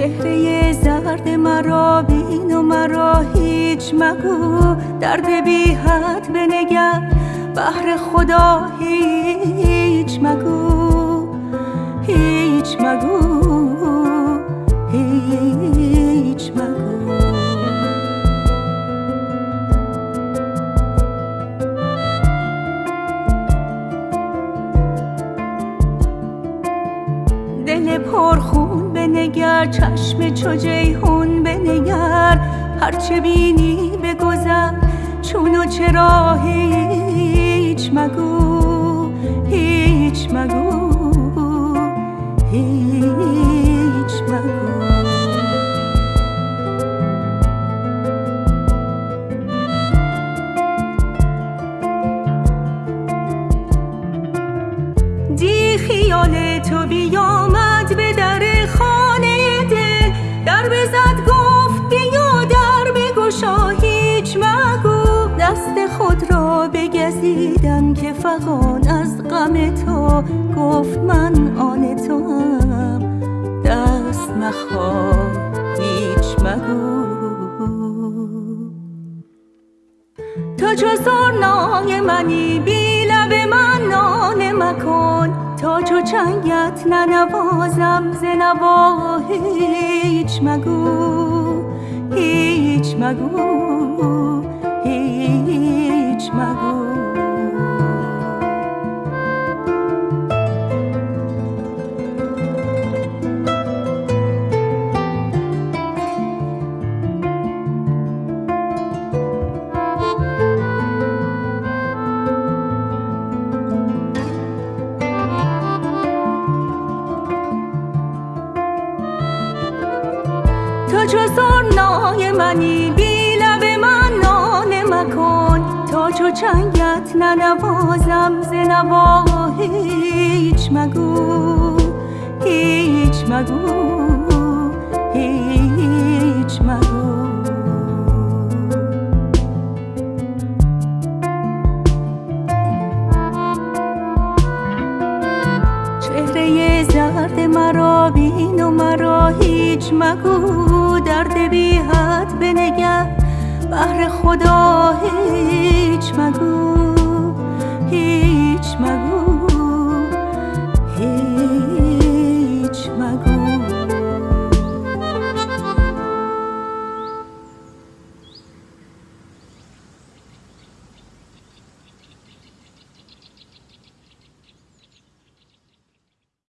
چهره زرد مرا بین و مرا هیچ مگو. درد بی حد بنگر بهر خدا هیچ مگو. هیچ مگو. بنگر چشم چو جیهون بنگر هرچه بینی بگذر چون و چرا هیچ مگو هیچ مگو هیچ مگو. دی خیال تو بیامد به در خانه بگزیدم که فغان از غم تو گفت من آن تو هم دست مخواه هیچ مگو. تو چو سرنای منی بی لب من ناله مکن. تا چو چنگت ننوازم ز نوا هیچ مگو هیچ مگو. چو سرنای منی بی لب من ناله مکن. تا چو چنگت ننوازم ز نوا هیچ مگو هیچ مگو هیچ درد مرا بین و مرا هیچ مگو. درد بی حد بنگه بهر خدا هیچ مگو. هیچ